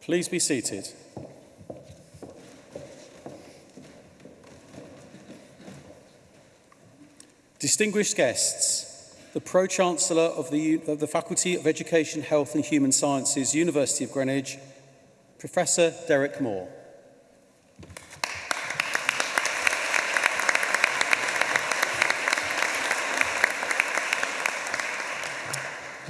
Please be seated. Distinguished guests, the Pro-Chancellor of the, of the Faculty of Education, Health and Human Sciences, University of Greenwich, Professor Derek Moore.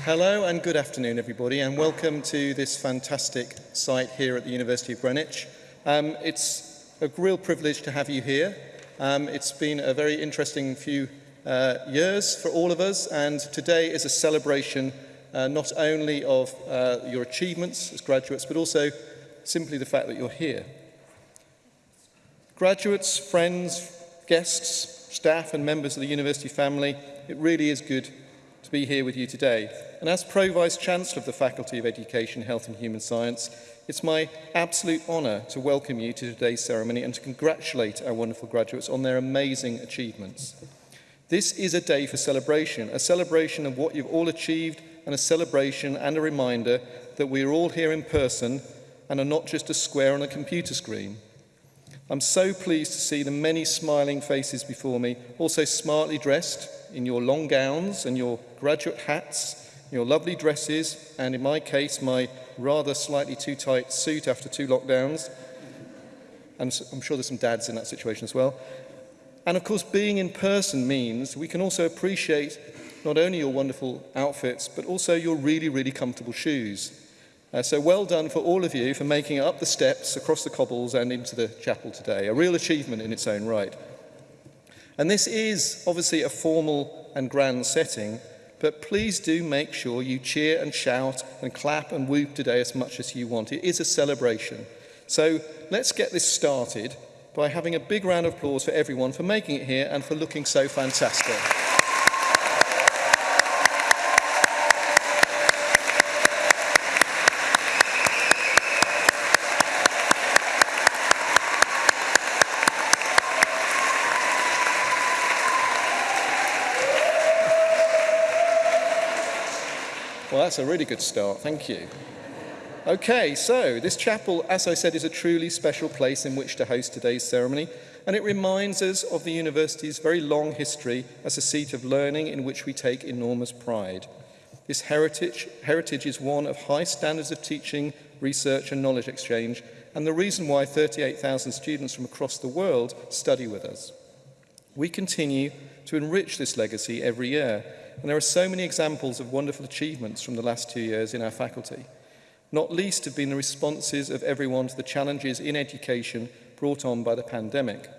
Hello and good afternoon everybody and welcome to this fantastic site here at the University of Greenwich. Um, it's a real privilege to have you here. Um, it's been a very interesting few uh, years for all of us and today is a celebration uh, not only of uh, your achievements as graduates but also simply the fact that you're here. Graduates, friends, guests, staff and members of the university family, it really is good to be here with you today. And as Pro-Vice-Chancellor of the Faculty of Education, Health and Human Science, it's my absolute honour to welcome you to today's ceremony and to congratulate our wonderful graduates on their amazing achievements. This is a day for celebration, a celebration of what you've all achieved and a celebration and a reminder that we are all here in person and are not just a square on a computer screen. I'm so pleased to see the many smiling faces before me, also smartly dressed, in your long gowns and your graduate hats, your lovely dresses, and in my case, my rather slightly too tight suit after two lockdowns. And I'm sure there's some dads in that situation as well. And of course, being in person means we can also appreciate not only your wonderful outfits, but also your really, really comfortable shoes. Uh, so well done for all of you for making it up the steps, across the cobbles and into the chapel today. A real achievement in its own right. And this is obviously a formal and grand setting, but please do make sure you cheer and shout and clap and whoop today as much as you want. It is a celebration. So let's get this started by having a big round of applause for everyone for making it here and for looking so fantastic. Well, that's a really good start. Thank you. Okay, so this chapel, as I said, is a truly special place in which to host today's ceremony, and it reminds us of the university's very long history as a seat of learning in which we take enormous pride. This heritage, heritage is one of high standards of teaching, research and knowledge exchange, and the reason why 38,000 students from across the world study with us. We continue to enrich this legacy every year, And there are so many examples of wonderful achievements from the last two years in our faculty. Not least have been the responses of everyone to the challenges in education brought on by the pandemic.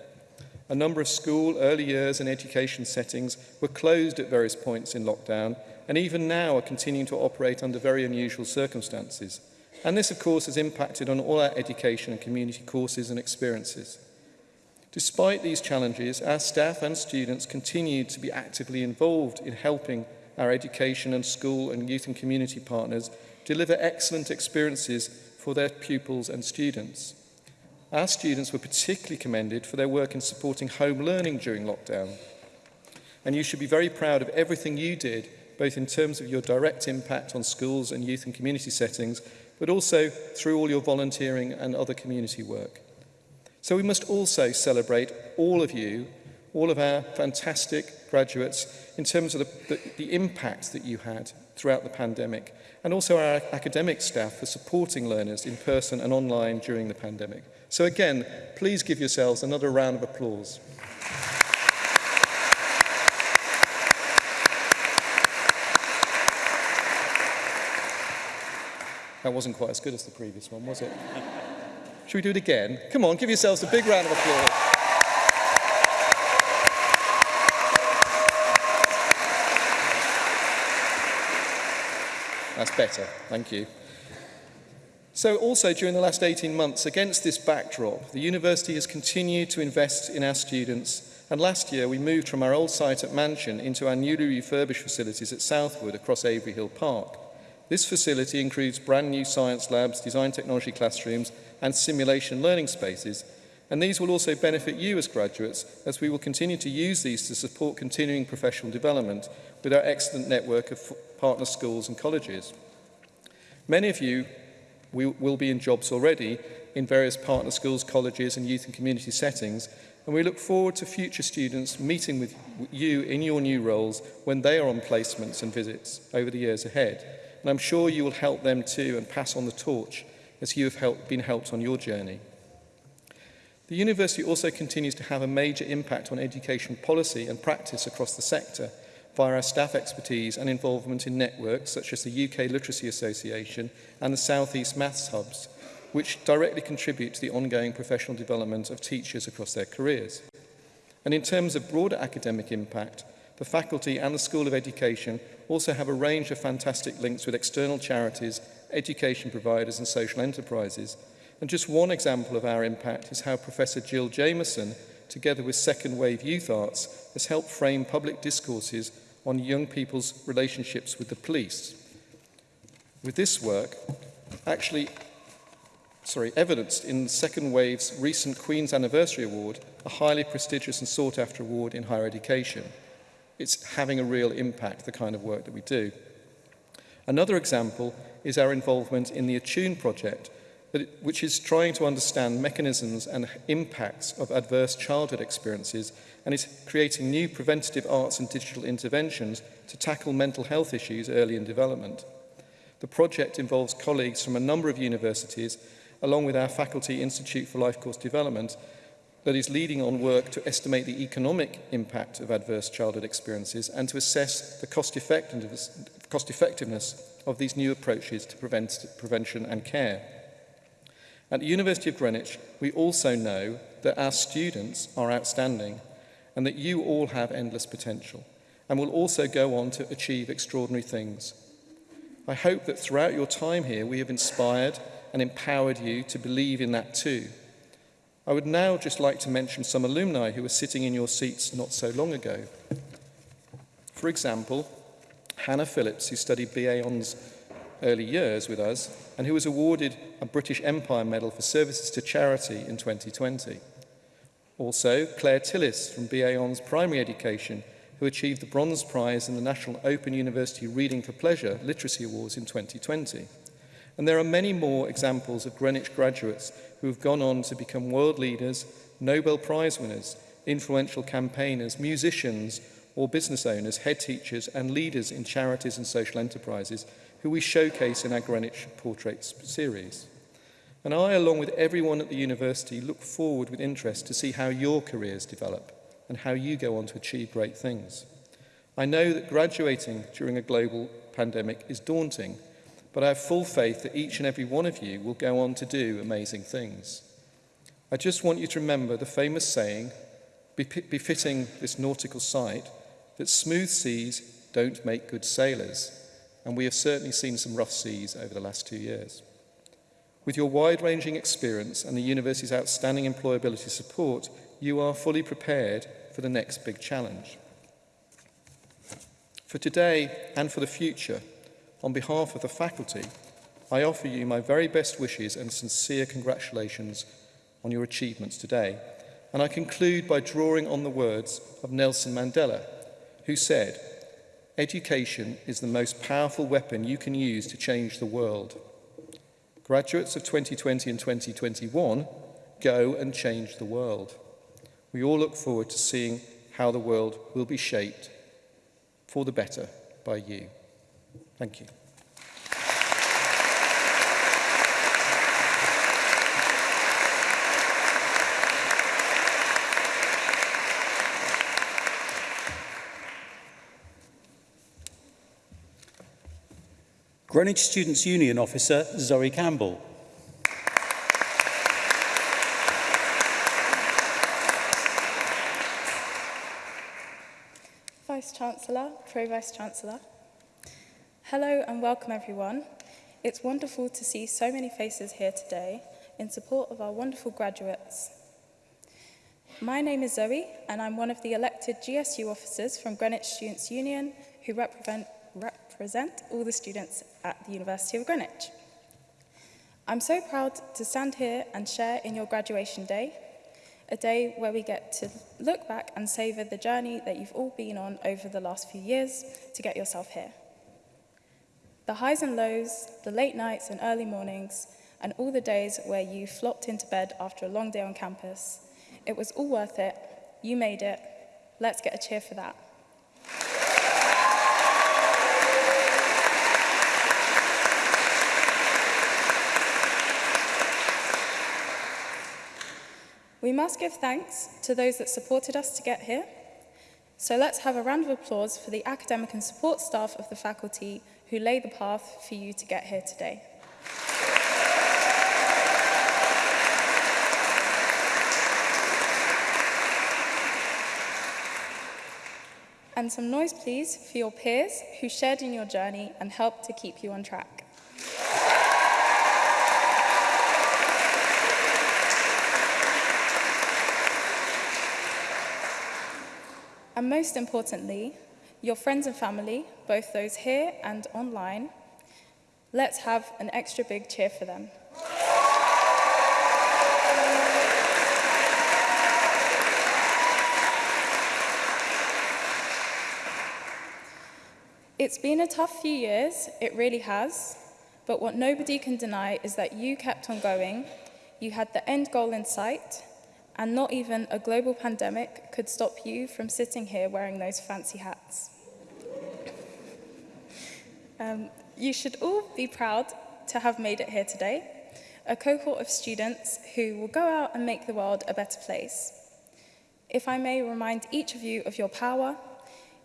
A number of school, early years and education settings were closed at various points in lockdown and even now are continuing to operate under very unusual circumstances. And this, of course, has impacted on all our education and community courses and experiences. Despite these challenges, our staff and students continue to be actively involved in helping our education and school and youth and community partners deliver excellent experiences for their pupils and students. Our students were particularly commended for their work in supporting home learning during lockdown. And you should be very proud of everything you did, both in terms of your direct impact on schools and youth and community settings, but also through all your volunteering and other community work. So we must also celebrate all of you, all of our fantastic graduates, in terms of the, the, the impact that you had throughout the pandemic, and also our academic staff for supporting learners in person and online during the pandemic. So again, please give yourselves another round of applause. That wasn't quite as good as the previous one, was it? Should we do it again? Come on, give yourselves a big round of applause. That's better, thank you. So also during the last 18 months, against this backdrop, the university has continued to invest in our students and last year we moved from our old site at Mansion into our newly refurbished facilities at Southwood across Avery Hill Park. This facility includes brand new science labs, design technology classrooms and simulation learning spaces and these will also benefit you as graduates as we will continue to use these to support continuing professional development with our excellent network of partner schools and colleges. Many of you we will be in jobs already in various partner schools, colleges and youth and community settings and we look forward to future students meeting with you in your new roles when they are on placements and visits over the years ahead. And I'm sure you will help them too and pass on the torch as you have help, been helped on your journey. The university also continues to have a major impact on education policy and practice across the sector via our staff expertise and involvement in networks such as the UK Literacy Association and the South East Maths Hubs, which directly contribute to the ongoing professional development of teachers across their careers. And in terms of broader academic impact, the faculty and the School of Education also have a range of fantastic links with external charities education providers and social enterprises. And just one example of our impact is how Professor Jill Jameson, together with Second Wave Youth Arts, has helped frame public discourses on young people's relationships with the police. With this work, actually, sorry, evidenced in Second Wave's recent Queen's Anniversary Award, a highly prestigious and sought-after award in higher education. It's having a real impact, the kind of work that we do. Another example is our involvement in the Attune project, which is trying to understand mechanisms and impacts of adverse childhood experiences and is creating new preventative arts and digital interventions to tackle mental health issues early in development. The project involves colleagues from a number of universities, along with our Faculty Institute for Life Course Development, that is leading on work to estimate the economic impact of adverse childhood experiences and to assess the cost effectiveness, cost effectiveness of these new approaches to prevent prevention and care. At the University of Greenwich, we also know that our students are outstanding and that you all have endless potential and will also go on to achieve extraordinary things. I hope that throughout your time here, we have inspired and empowered you to believe in that too. I would now just like to mention some alumni who were sitting in your seats not so long ago. For example, Hannah Phillips, who studied BA on's early years with us and who was awarded a British Empire Medal for services to charity in 2020. Also, Claire Tillis from BA on's primary education, who achieved the Bronze Prize in the National Open University Reading for Pleasure Literacy Awards in 2020. And there are many more examples of Greenwich graduates who have gone on to become world leaders, Nobel Prize winners, influential campaigners, musicians, or business owners, head teachers and leaders in charities and social enterprises who we showcase in our Greenwich Portraits series. And I, along with everyone at the university, look forward with interest to see how your careers develop and how you go on to achieve great things. I know that graduating during a global pandemic is daunting, but I have full faith that each and every one of you will go on to do amazing things. I just want you to remember the famous saying befitting this nautical site that smooth seas don't make good sailors, and we have certainly seen some rough seas over the last two years. With your wide-ranging experience and the university's outstanding employability support, you are fully prepared for the next big challenge. For today and for the future, on behalf of the faculty, I offer you my very best wishes and sincere congratulations on your achievements today. And I conclude by drawing on the words of Nelson Mandela, who said, Education is the most powerful weapon you can use to change the world. Graduates of 2020 and 2021, go and change the world. We all look forward to seeing how the world will be shaped for the better by you. Thank you. Greenwich Students' Union Officer Zoe Campbell. Vice-Chancellor, Pro-Vice-Chancellor. Hello and welcome everyone. It's wonderful to see so many faces here today in support of our wonderful graduates. My name is Zoe and I'm one of the elected GSU officers from Greenwich Students' Union who represent, represent all the students at the University of Greenwich. I'm so proud to stand here and share in your graduation day, a day where we get to look back and savour the journey that you've all been on over the last few years to get yourself here. The highs and lows, the late nights and early mornings, and all the days where you flopped into bed after a long day on campus. It was all worth it. You made it. Let's get a cheer for that. We must give thanks to those that supported us to get here. So let's have a round of applause for the academic and support staff of the faculty who lay the path for you to get here today. And some noise, please, for your peers who shared in your journey and helped to keep you on track. And most importantly, your friends and family, both those here and online, let's have an extra big cheer for them. It's been a tough few years, it really has, but what nobody can deny is that you kept on going, you had the end goal in sight, and not even a global pandemic could stop you from sitting here wearing those fancy hats. Um, you should all be proud to have made it here today, a cohort of students who will go out and make the world a better place. If I may remind each of you of your power,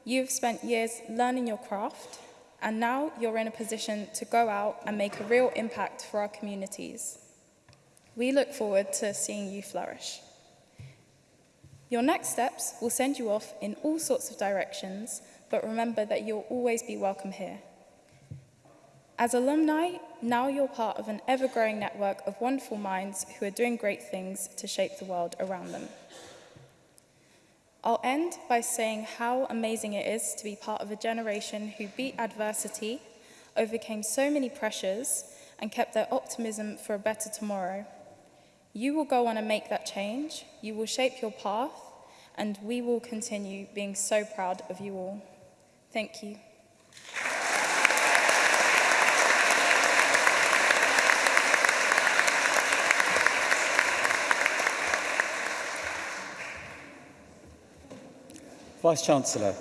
you've spent years learning your craft, and now you're in a position to go out and make a real impact for our communities. We look forward to seeing you flourish. Your next steps will send you off in all sorts of directions, but remember that you'll always be welcome here. As alumni, now you're part of an ever-growing network of wonderful minds who are doing great things to shape the world around them. I'll end by saying how amazing it is to be part of a generation who beat adversity, overcame so many pressures, and kept their optimism for a better tomorrow. You will go on and make that change. You will shape your path, and we will continue being so proud of you all. Thank you. Vice-Chancellor,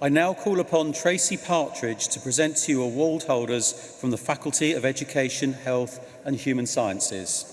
I now call upon Tracy Partridge to present to you award holders from the Faculty of Education, Health and Human Sciences.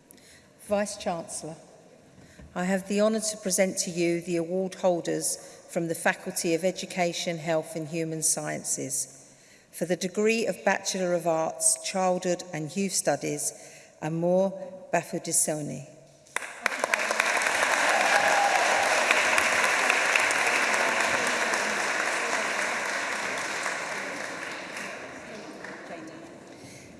Vice-Chancellor, I have the honour to present to you the award holders from the Faculty of Education, Health and Human Sciences for the degree of Bachelor of Arts, Childhood and Youth Studies, Amor Bafudisoni.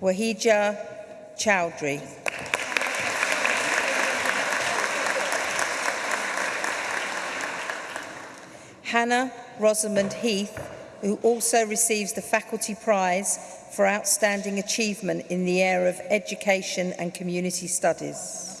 Wahija Chowdhury. Hannah Rosamond Heath, who also receives the Faculty Prize for outstanding achievement in the area of education and community studies.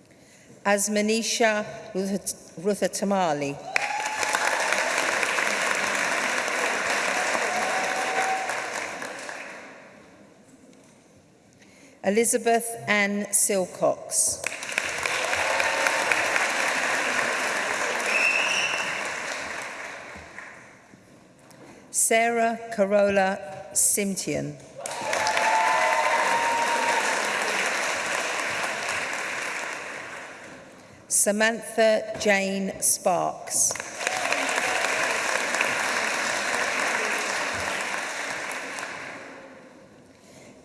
as Manisha Tamali, Elizabeth Ann Silcox. Sarah Carola Simtian. Samantha Jane Sparks.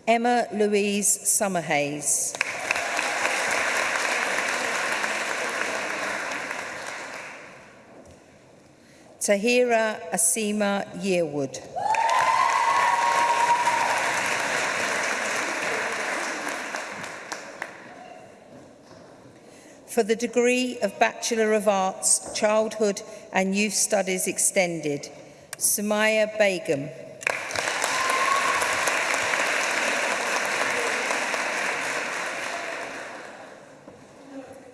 Emma Louise Summerhays. Tahira Asima Yearwood. for the degree of Bachelor of Arts, Childhood and Youth Studies Extended, Sumaya Begum.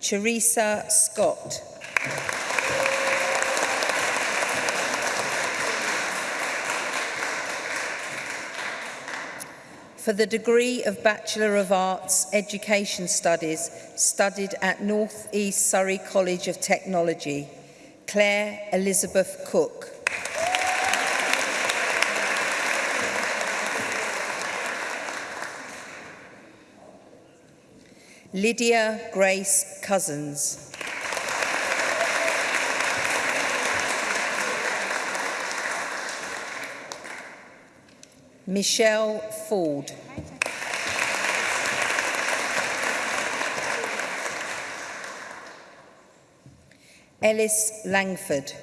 Teresa Scott. for the degree of Bachelor of Arts Education Studies studied at North East Surrey College of Technology, Claire Elizabeth Cook. Lydia Grace Cousins. Michelle Ford. Ellis Langford.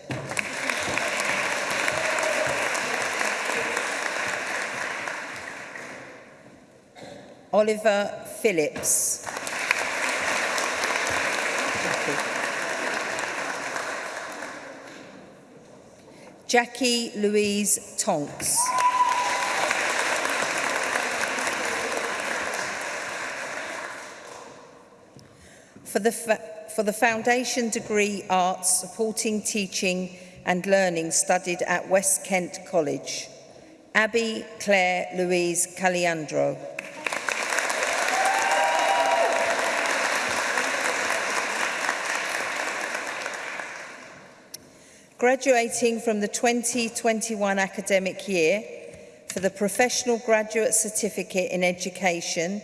Oliver Phillips. Jackie Louise Tonks. for the, for the Foundation Degree Arts Supporting Teaching and Learning studied at West Kent College. Abby Claire Louise Caliandro. graduating from the 2021 academic year for the Professional Graduate Certificate in Education,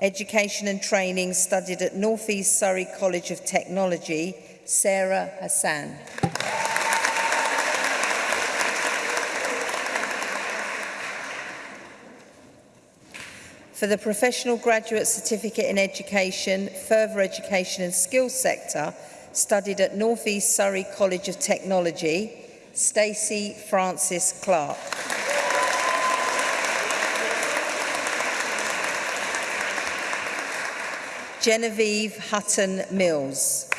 Education and Training studied at North East Surrey College of Technology, Sarah Hassan. for the Professional Graduate Certificate in Education, Further Education and Skills sector studied at North East Surrey College of Technology, Stacey Francis Clark. Genevieve Hutton Mills.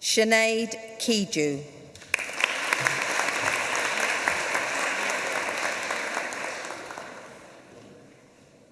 Sinead Kiju.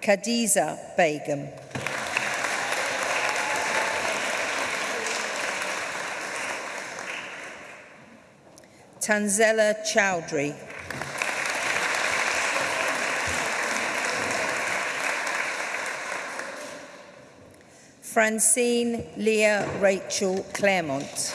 Khadija Begum. Tanzela Chowdhury. Francine Leah Rachel Claremont.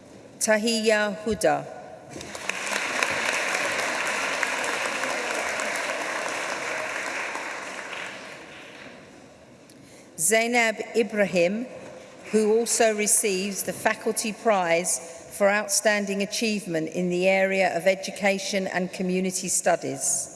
Tahiya Huda. Zainab Ibrahim, who also receives the Faculty Prize for Outstanding Achievement in the area of Education and Community Studies.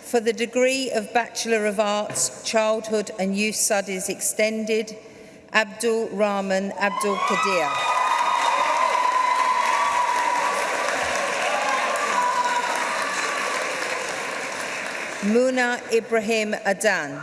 For the degree of Bachelor of Arts, Childhood and Youth Studies Extended, Abdul Rahman Abdul Kadir. Muna Ibrahim Adan.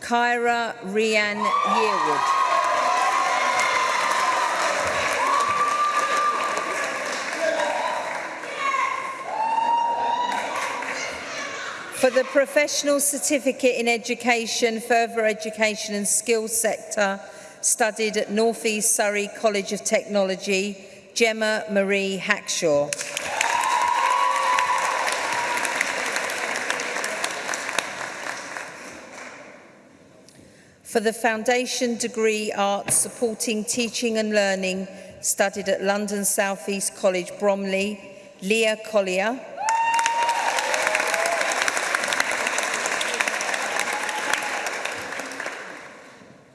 Kyra Rianne Yearwood. For the Professional Certificate in Education, Further Education and Skills Sector, studied at North East Surrey College of Technology, Gemma Marie Hackshaw. For the Foundation Degree Arts Supporting Teaching and Learning, studied at London South East College, Bromley, Leah Collier.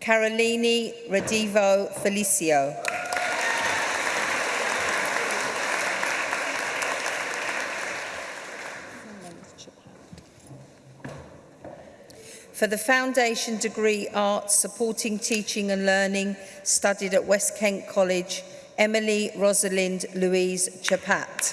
Carolini Radivo Felicio. For the foundation degree arts supporting teaching and learning studied at West Kent College, Emily Rosalind Louise Chapat.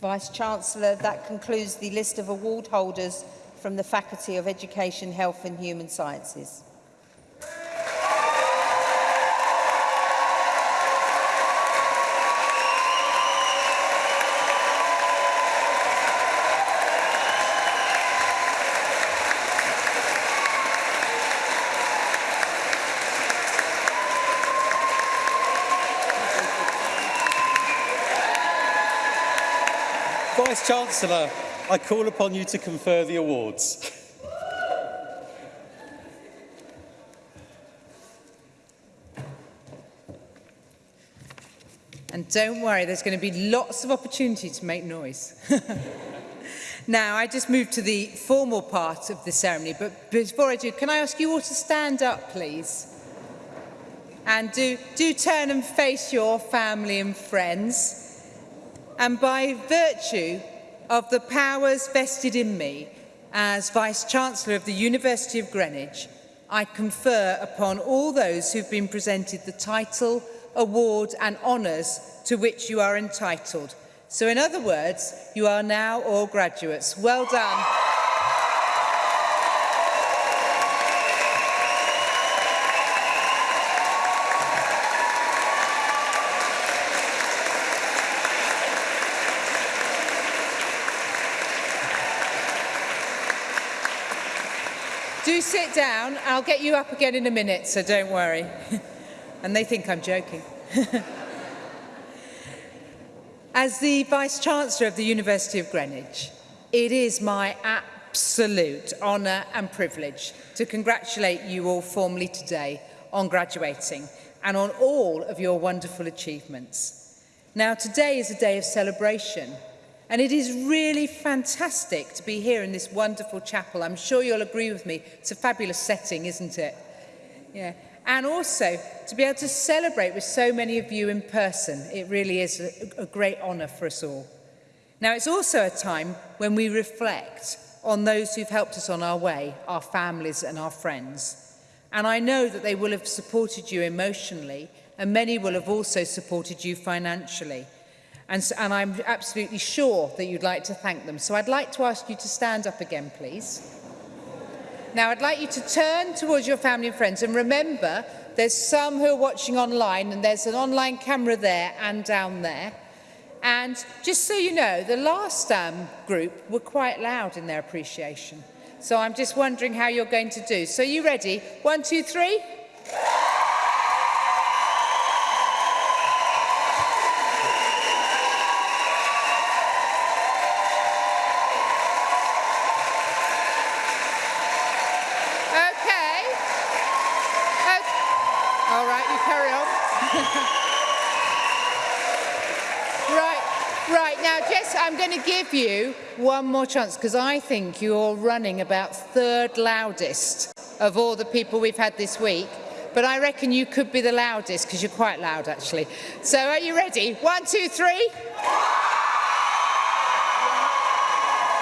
Vice-Chancellor, that concludes the list of award holders from the Faculty of Education, Health and Human Sciences. Chancellor, I call upon you to confer the awards. And don't worry, there's going to be lots of opportunity to make noise. now, I just move to the formal part of the ceremony, but before I do, can I ask you all to stand up, please? And do, do turn and face your family and friends. And by virtue of the powers vested in me as Vice-Chancellor of the University of Greenwich, I confer upon all those who've been presented the title, award and honours to which you are entitled. So in other words, you are now all graduates. Well done. sit down, I'll get you up again in a minute, so don't worry. and they think I'm joking. As the Vice-Chancellor of the University of Greenwich, it is my absolute honour and privilege to congratulate you all formally today on graduating and on all of your wonderful achievements. Now, today is a day of celebration – And it is really fantastic to be here in this wonderful chapel. I'm sure you'll agree with me. It's a fabulous setting, isn't it? Yeah. And also to be able to celebrate with so many of you in person. It really is a, a great honour for us all. Now, it's also a time when we reflect on those who've helped us on our way, our families and our friends. And I know that they will have supported you emotionally and many will have also supported you financially. And, so, and I'm absolutely sure that you'd like to thank them. So I'd like to ask you to stand up again, please. Now, I'd like you to turn towards your family and friends and remember there's some who are watching online and there's an online camera there and down there. And just so you know, the last um, group were quite loud in their appreciation. So I'm just wondering how you're going to do. So are you ready? One, two, three. Yeah. one more chance, because I think you're running about third loudest of all the people we've had this week. But I reckon you could be the loudest, because you're quite loud, actually. So are you ready? One, two, three.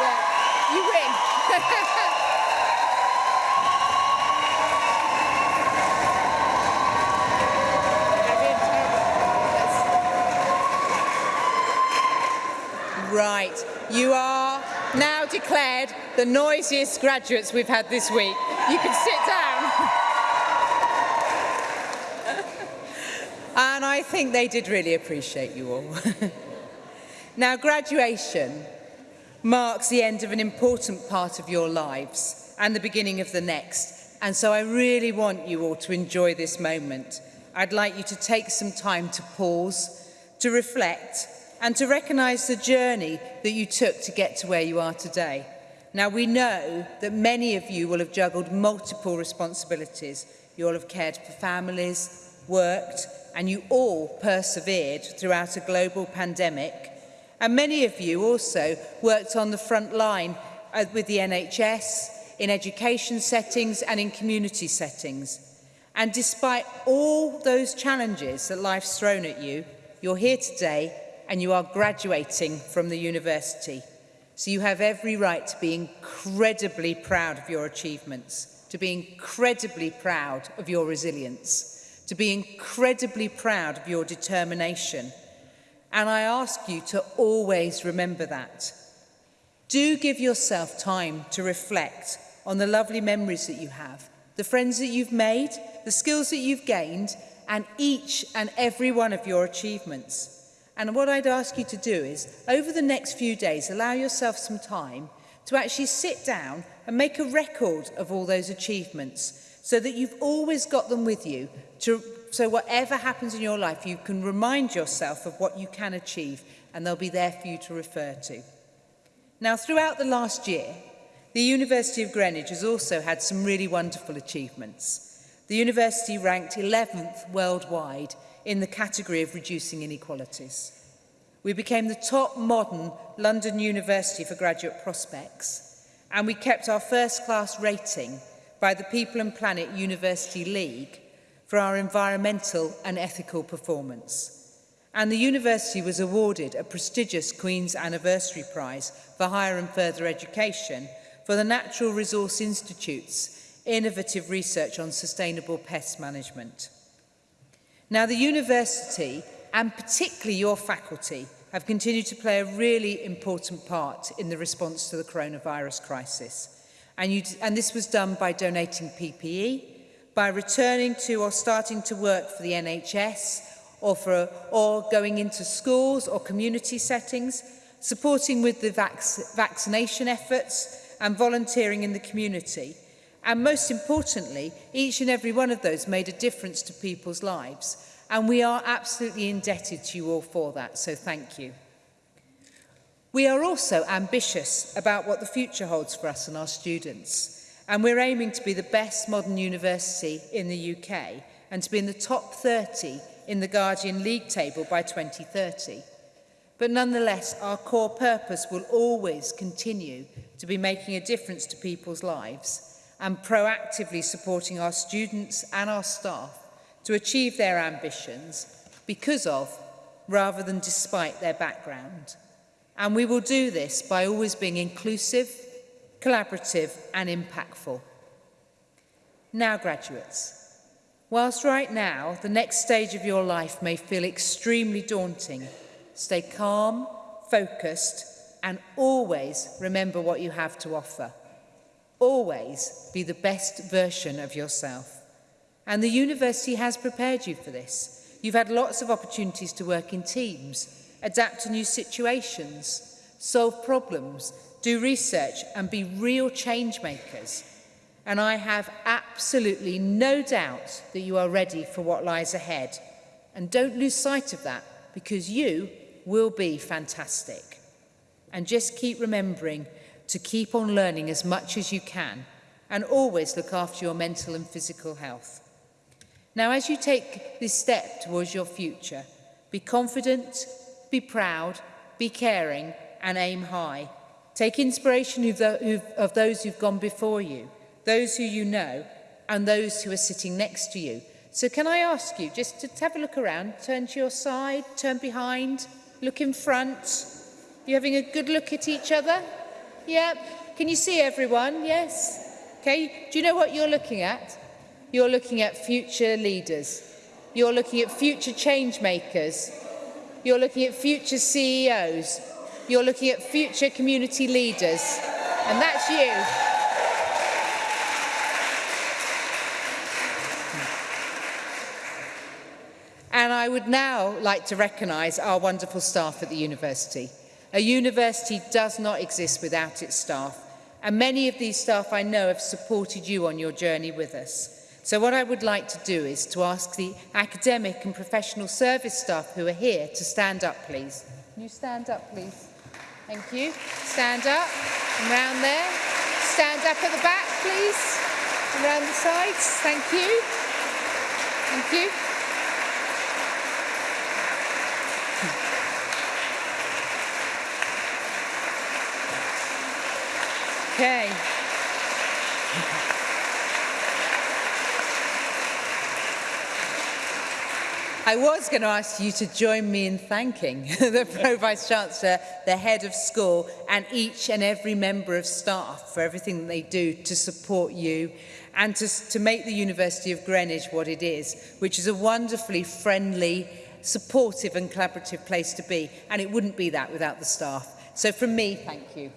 Yeah, you win. Right, you are declared the noisiest graduates we've had this week. You can sit down. and I think they did really appreciate you all. now, graduation marks the end of an important part of your lives and the beginning of the next. And so I really want you all to enjoy this moment. I'd like you to take some time to pause, to reflect, and to recognise the journey that you took to get to where you are today. Now, we know that many of you will have juggled multiple responsibilities. You all have cared for families, worked, and you all persevered throughout a global pandemic. And many of you also worked on the front line uh, with the NHS, in education settings and in community settings. And despite all those challenges that life's thrown at you, you're here today and you are graduating from the university. So you have every right to be incredibly proud of your achievements, to be incredibly proud of your resilience, to be incredibly proud of your determination. And I ask you to always remember that. Do give yourself time to reflect on the lovely memories that you have, the friends that you've made, the skills that you've gained, and each and every one of your achievements. And what I'd ask you to do is, over the next few days, allow yourself some time to actually sit down and make a record of all those achievements so that you've always got them with you to, so whatever happens in your life you can remind yourself of what you can achieve and they'll be there for you to refer to. Now throughout the last year the University of Greenwich has also had some really wonderful achievements. The university ranked 11th worldwide in the category of reducing inequalities. We became the top modern London University for graduate prospects and we kept our first class rating by the People and Planet University League for our environmental and ethical performance. And the university was awarded a prestigious Queen's Anniversary Prize for Higher and Further Education for the Natural Resource Institute's innovative research on sustainable pest management. Now, the university, and particularly your faculty, have continued to play a really important part in the response to the coronavirus crisis. And, you, and this was done by donating PPE, by returning to or starting to work for the NHS, or, for a, or going into schools or community settings, supporting with the vac vaccination efforts and volunteering in the community – And most importantly, each and every one of those made a difference to people's lives. And we are absolutely indebted to you all for that, so thank you. We are also ambitious about what the future holds for us and our students. And we're aiming to be the best modern university in the UK and to be in the top 30 in the Guardian League table by 2030. But nonetheless, our core purpose will always continue to be making a difference to people's lives and proactively supporting our students and our staff to achieve their ambitions because of, rather than despite their background. And we will do this by always being inclusive, collaborative and impactful. Now, graduates, whilst right now the next stage of your life may feel extremely daunting, stay calm, focused and always remember what you have to offer. Always be the best version of yourself. And the university has prepared you for this. You've had lots of opportunities to work in teams, adapt to new situations, solve problems, do research and be real change makers. And I have absolutely no doubt that you are ready for what lies ahead. And don't lose sight of that because you will be fantastic. And just keep remembering to keep on learning as much as you can and always look after your mental and physical health. Now, as you take this step towards your future, be confident, be proud, be caring and aim high. Take inspiration of of those who've gone before you, those who you know and those who are sitting next to you. So can I ask you just to have a look around, turn to your side, turn behind, look in front. You having a good look at each other? Yep. Can you see everyone? Yes. Okay. Do you know what you're looking at? You're looking at future leaders. You're looking at future change makers. You're looking at future CEOs. You're looking at future community leaders. And that's you. And I would now like to recognise our wonderful staff at the university. A university does not exist without its staff. And many of these staff I know have supported you on your journey with us. So what I would like to do is to ask the academic and professional service staff who are here to stand up, please. Can you stand up, please? Thank you. Stand up. And round there. Stand up at the back, please. And round the sides. Thank you. Thank you. Okay. I was going to ask you to join me in thanking the Pro Vice Chancellor, the head of school and each and every member of staff for everything that they do to support you and to, to make the University of Greenwich what it is, which is a wonderfully friendly, supportive and collaborative place to be. And it wouldn't be that without the staff. So from me, thank you.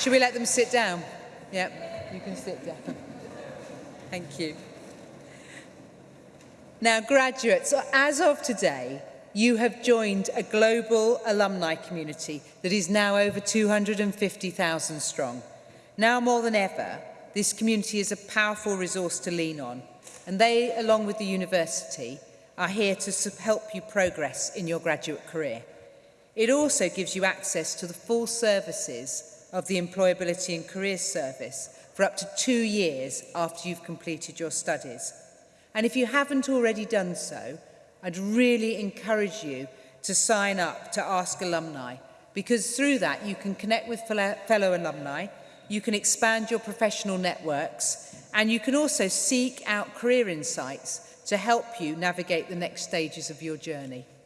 Should we let them sit down? Yep, you can sit down. Thank you. Now, graduates, as of today, you have joined a global alumni community that is now over 250,000 strong. Now more than ever, this community is a powerful resource to lean on, and they, along with the university, are here to help you progress in your graduate career. It also gives you access to the full services of the Employability and Careers Service for up to two years after you've completed your studies. And if you haven't already done so, I'd really encourage you to sign up to Ask Alumni because through that you can connect with fellow alumni, you can expand your professional networks and you can also seek out career insights to help you navigate the next stages of your journey.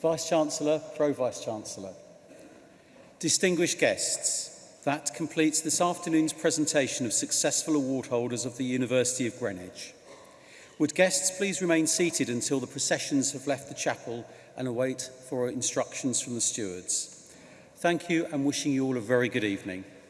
Vice-Chancellor, Pro-Vice-Chancellor. Distinguished guests, that completes this afternoon's presentation of successful award holders of the University of Greenwich. Would guests please remain seated until the processions have left the chapel and await for instructions from the stewards. Thank you and wishing you all a very good evening.